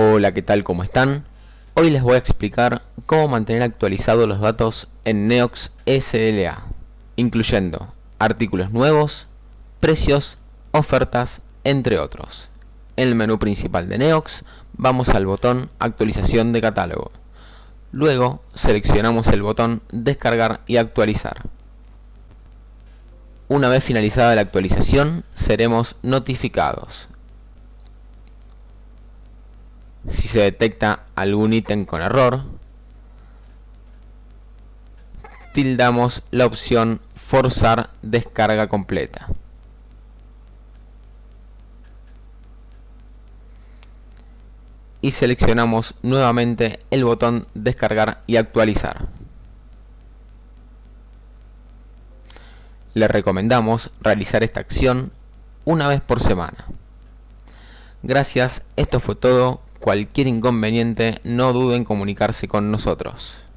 Hola, ¿qué tal? ¿Cómo están? Hoy les voy a explicar cómo mantener actualizados los datos en Neox SLA, incluyendo artículos nuevos, precios, ofertas, entre otros. En el menú principal de Neox vamos al botón Actualización de catálogo. Luego seleccionamos el botón Descargar y actualizar. Una vez finalizada la actualización, seremos notificados si se detecta algún ítem con error, tildamos la opción forzar descarga completa. Y seleccionamos nuevamente el botón descargar y actualizar. Le recomendamos realizar esta acción una vez por semana. Gracias, esto fue todo Cualquier inconveniente no duden en comunicarse con nosotros.